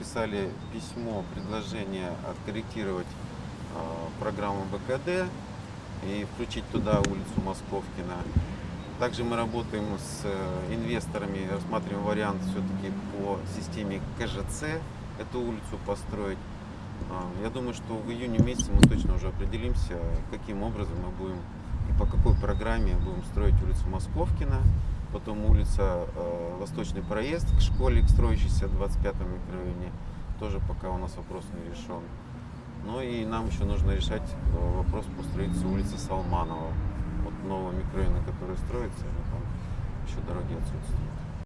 написали письмо, предложение откорректировать э, программу БКД и включить туда улицу Московкина. Также мы работаем с э, инвесторами, рассматриваем вариант все-таки по системе КЖЦ эту улицу построить. А, Я думаю, что в июне месяце мы точно уже определимся, каким образом мы будем и по какой программе будем строить улицу Московкина, потом улица э, Восточный проезд к школе, к строящейся в 25-м микрорайоне. Тоже пока у нас вопрос не решен. Ну и нам еще нужно решать э, вопрос по строительству улицы Салманова. Вот нового микрорайона, который строится, там еще дороги отсутствуют.